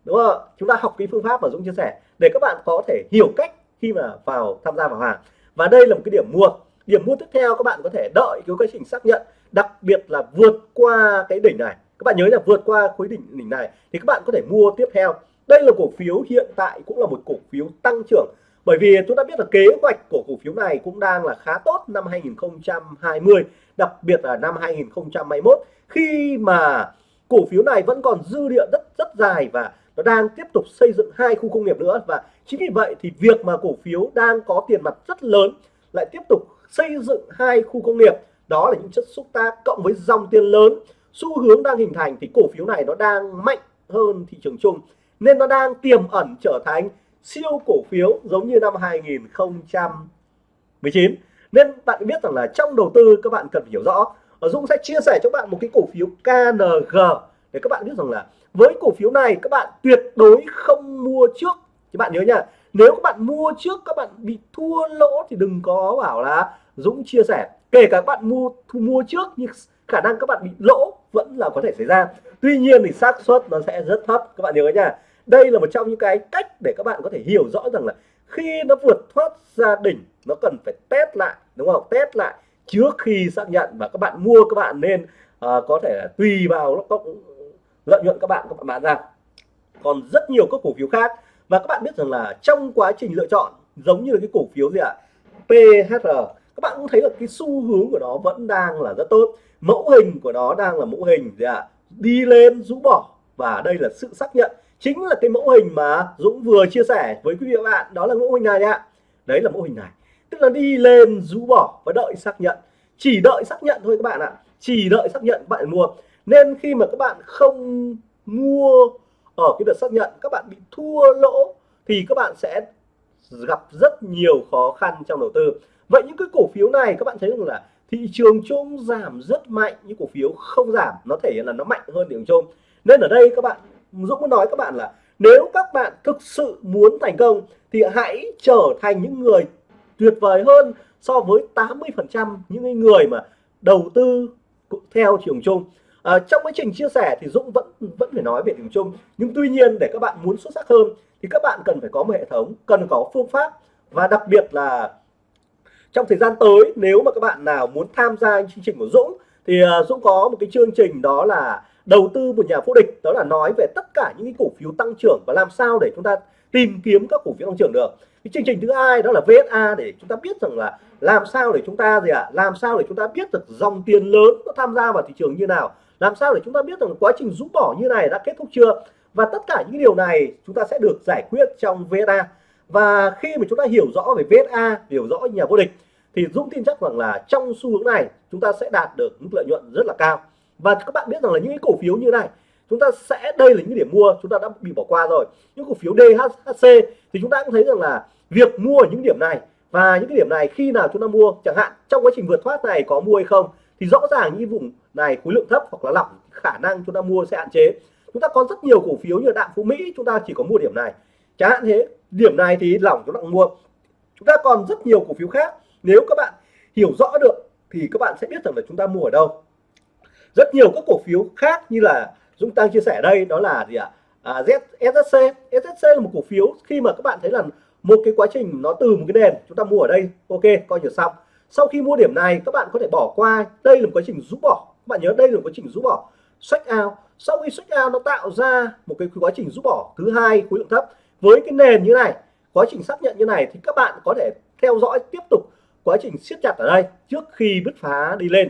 S1: đúng không chúng ta học cái phương pháp mà Dũng chia sẻ để các bạn có thể hiểu cách khi mà vào tham gia vào hàng. Và đây là một cái điểm mua. Điểm mua tiếp theo các bạn có thể đợi cái quá trình xác nhận, đặc biệt là vượt qua cái đỉnh này. Các bạn nhớ là vượt qua khối đỉnh đỉnh này thì các bạn có thể mua tiếp theo. Đây là cổ phiếu hiện tại cũng là một cổ phiếu tăng trưởng. Bởi vì chúng ta biết là kế hoạch của cổ phiếu này cũng đang là khá tốt năm 2020 đặc biệt là năm 2021 khi mà cổ phiếu này vẫn còn dư địa rất rất dài và nó đang tiếp tục xây dựng hai khu công nghiệp nữa và chính vì vậy thì việc mà cổ phiếu đang có tiền mặt rất lớn lại tiếp tục xây dựng hai khu công nghiệp. Đó là những chất xúc tác cộng với dòng tiền lớn. Xu hướng đang hình thành thì cổ phiếu này nó đang mạnh hơn thị trường chung, nên nó đang tiềm ẩn trở thành siêu cổ phiếu giống như năm 2019 nên bạn biết rằng là trong đầu tư, các bạn cần phải hiểu rõ. Ở Dũng sẽ chia sẻ cho bạn một cái cổ phiếu KNG để các bạn biết rằng là với cổ phiếu này, các bạn tuyệt đối không mua trước các bạn nhớ nha nếu các bạn mua trước các bạn bị thua lỗ thì đừng có bảo là Dũng chia sẻ. Kể cả các bạn mua thu mua trước nhưng khả năng các bạn bị lỗ vẫn là có thể xảy ra. Tuy nhiên thì xác suất nó sẽ rất thấp các bạn nhớ nha. Đây là một trong những cái cách để các bạn có thể hiểu rõ rằng là khi nó vượt thoát ra đỉnh nó cần phải test lại đúng không? Test lại trước khi xác nhận và các bạn mua các bạn nên uh, có thể là tùy vào nó ờ, lợi nhuận các bạn các bạn bán ra. Còn rất nhiều các cổ phiếu khác và các bạn biết rằng là trong quá trình lựa chọn, giống như là cái cổ phiếu gì ạ? PHR các bạn cũng thấy là cái xu hướng của nó vẫn đang là rất tốt. Mẫu hình của nó đang là mẫu hình gì ạ? Đi lên, rũ bỏ. Và đây là sự xác nhận. Chính là cái mẫu hình mà Dũng vừa chia sẻ với quý vị và bạn. Đó là mẫu hình này ạ. Đấy là mẫu hình này. Tức là đi lên, rũ bỏ và đợi xác nhận. Chỉ đợi xác nhận thôi các bạn ạ. Chỉ đợi xác nhận bạn mua. Nên khi mà các bạn không mua ở cái đợt xác nhận các bạn bị thua lỗ thì các bạn sẽ gặp rất nhiều khó khăn trong đầu tư. Vậy những cái cổ phiếu này các bạn thấy rằng là thị trường chung giảm rất mạnh, những cổ phiếu không giảm, nó thể hiện là nó mạnh hơn thị trường chung nên ở đây các bạn, Dũng muốn nói các bạn là nếu các bạn thực sự muốn thành công thì hãy trở thành những người tuyệt vời hơn so với 80% những người mà đầu tư theo trường chung à, trong quá trình chia sẻ thì Dũng vẫn vẫn phải nói về điểm chung. Nhưng tuy nhiên để các bạn muốn xuất sắc hơn thì các bạn cần phải có một hệ thống cần có phương pháp. Và đặc biệt là trong thời gian tới nếu mà các bạn nào muốn tham gia chương trình của Dũng thì ờ, Dũng có một cái chương trình đó là đầu tư một nhà vô địch. Đó là nói về tất cả những cái cổ phiếu tăng trưởng và làm sao để chúng ta tìm kiếm các cổ phiếu tăng trưởng được. Cái chương trình thứ hai đó là VSA để chúng ta biết rằng là làm sao để chúng ta gì ạ? À? làm sao để chúng ta biết được dòng tiền lớn nó tham gia vào thị trường như nào? Làm sao để chúng ta biết rằng quá trình rũ bỏ như này đã kết thúc chưa? Và tất cả những điều này chúng ta sẽ được giải quyết trong VSA và khi mà chúng ta hiểu rõ về VSA hiểu rõ nhà vô địch, thì Dũng tin chắc rằng là trong xu hướng này chúng ta sẽ đạt được mức lợi nhuận rất là cao. Và các bạn biết rằng là những cái cổ phiếu như này, chúng ta sẽ, đây là những điểm mua chúng ta đã bị bỏ qua rồi. Những cổ phiếu DHC thì chúng ta cũng thấy rằng là việc mua ở những điểm này và những cái điểm này khi nào chúng ta mua, chẳng hạn trong quá trình vượt thoát này có mua hay không, thì rõ ràng những vùng này khối lượng thấp hoặc là lỏng khả năng chúng ta mua sẽ hạn chế. Chúng ta có rất nhiều cổ phiếu như đạm phú mỹ chúng ta chỉ có mua điểm này. Chẳng hạn thế điểm này thì lỏng chúng ta mua. Chúng ta còn rất nhiều cổ phiếu khác. Nếu các bạn hiểu rõ được thì các bạn sẽ biết rằng là chúng ta mua ở đâu. Rất nhiều các cổ phiếu khác như là Dũng Tăng chia sẻ đây đó là gì ạ? À, ZSC SSC là một cổ phiếu khi mà các bạn thấy là một cái quá trình nó từ một cái nền chúng ta mua ở đây. Ok coi như xong. Sau khi mua điểm này các bạn có thể bỏ qua. Đây là một quá trình rút bỏ bạn nhớ đây là quá trình rũ bỏ. Sách out sau khi sách out nó tạo ra một cái quá trình rũ bỏ thứ hai, khối lượng thấp, với cái nền như này, quá trình xác nhận như này thì các bạn có thể theo dõi tiếp tục quá trình siết chặt ở đây trước khi bứt phá đi lên.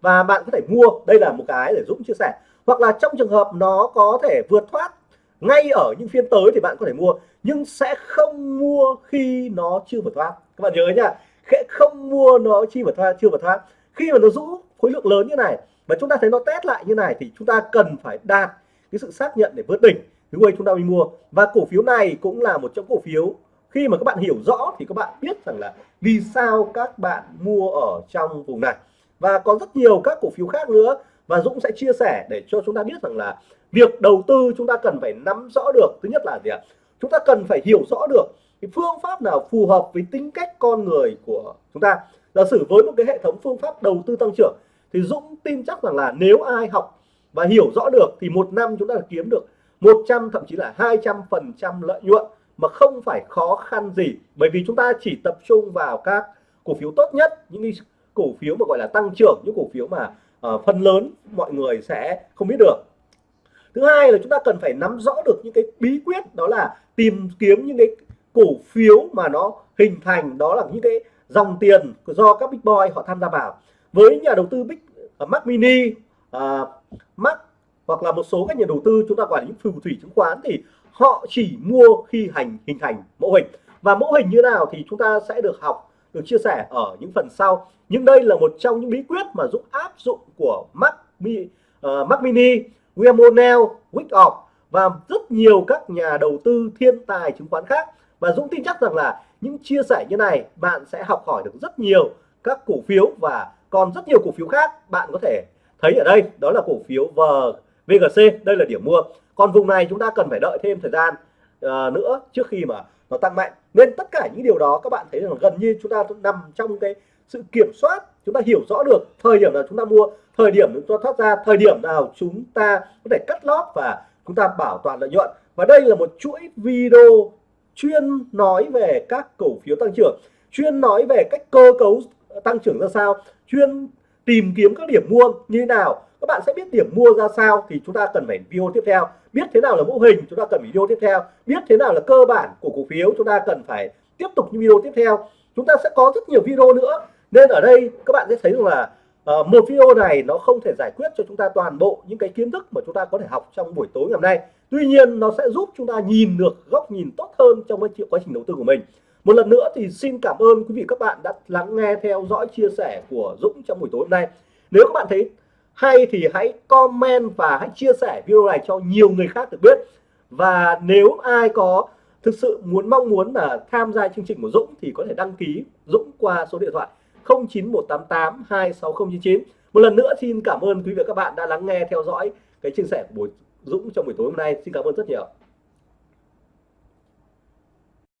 S1: Và bạn có thể mua, đây là một cái để Dũng chia sẻ. Hoặc là trong trường hợp nó có thể vượt thoát ngay ở những phiên tới thì bạn có thể mua, nhưng sẽ không mua khi nó chưa vượt thoát. Các bạn nhớ nhá, sẽ không mua nó chi vượt thoát, chưa vượt thoát. Khi mà nó rũ khối lượng lớn như này và chúng ta thấy nó test lại như này thì chúng ta cần phải đạt cái sự xác nhận để vượt đỉnh thứ quay chúng ta mới mua. Và cổ phiếu này cũng là một trong cổ phiếu, khi mà các bạn hiểu rõ thì các bạn biết rằng là vì sao các bạn mua ở trong vùng này. Và có rất nhiều các cổ phiếu khác nữa, và Dũng sẽ chia sẻ để cho chúng ta biết rằng là việc đầu tư chúng ta cần phải nắm rõ được. Thứ nhất là gì ạ? Chúng ta cần phải hiểu rõ được cái phương pháp nào phù hợp với tính cách con người của chúng ta. Giả sử với một cái hệ thống phương pháp đầu tư tăng trưởng thì Dũng tin chắc rằng là nếu ai học và hiểu rõ được thì một năm chúng ta kiếm được 100 thậm chí là 200 phần trăm lợi nhuận mà không phải khó khăn gì. Bởi vì chúng ta chỉ tập trung vào các cổ phiếu tốt nhất những cổ phiếu mà gọi là tăng trưởng những cổ phiếu mà uh, phần lớn mọi người sẽ không biết được. Thứ hai là chúng ta cần phải nắm rõ được những cái bí quyết đó là tìm kiếm những cái cổ phiếu mà nó hình thành đó là những cái dòng tiền do các big boy họ tham gia vào với nhà đầu tư big uh, Mac Mini uh, Mac hoặc là một số các nhà đầu tư chúng ta quản lý phù thủy chứng khoán thì họ chỉ mua khi hành hình thành mẫu hình. Và mẫu hình như nào thì chúng ta sẽ được học được chia sẻ ở những phần sau. Nhưng đây là một trong những bí quyết mà Dũng áp dụng của Mac, Mi, uh, Mac Mini, William O'Neill, Wickoff và rất nhiều các nhà đầu tư thiên tài chứng khoán khác. Và Dũng tin chắc rằng là những chia sẻ như này bạn sẽ học hỏi được rất nhiều các cổ phiếu và còn rất nhiều cổ phiếu khác bạn có thể thấy ở đây đó là cổ phiếu VGC đây là điểm mua. Còn vùng này chúng ta cần phải đợi thêm thời gian uh, nữa trước khi mà nó tăng mạnh. Nên tất cả những điều đó các bạn thấy rằng gần như chúng ta nằm trong cái sự kiểm soát chúng ta hiểu rõ được thời điểm nào chúng ta mua thời điểm chúng ta thoát ra thời điểm nào chúng ta có thể cắt lót và chúng ta bảo toàn lợi nhuận. Và đây là một chuỗi video chuyên nói về các cổ phiếu tăng trưởng chuyên nói về cách cơ cấu tăng trưởng ra sao chuyên tìm kiếm các điểm mua như thế nào. Các bạn sẽ biết điểm mua ra sao thì chúng ta cần phải video tiếp theo. Biết thế nào là mô hình chúng ta cần video tiếp theo. Biết thế nào là cơ bản của cổ phiếu chúng ta cần phải tiếp tục những video tiếp theo. Chúng ta sẽ có rất nhiều video nữa. Nên ở đây các bạn sẽ thấy rằng là uh, một video này nó không thể giải quyết cho chúng ta toàn bộ những cái kiến thức mà chúng ta có thể học trong buổi tối ngày hôm nay. Tuy nhiên nó sẽ giúp chúng ta nhìn được góc nhìn tốt hơn trong cái quá trình đầu tư của mình một lần nữa thì xin cảm ơn quý vị các bạn đã lắng nghe theo dõi chia sẻ của Dũng trong buổi tối hôm nay. Nếu các bạn thấy hay thì hãy comment và hãy chia sẻ video này cho nhiều người khác được biết. Và nếu ai có thực sự muốn mong muốn là tham gia chương trình của Dũng thì có thể đăng ký Dũng qua số điện thoại 09188 26099 một lần nữa xin cảm ơn quý vị và các bạn đã lắng nghe theo dõi cái chia sẻ của buổi Dũng trong buổi tối hôm nay. Xin cảm ơn rất nhiều.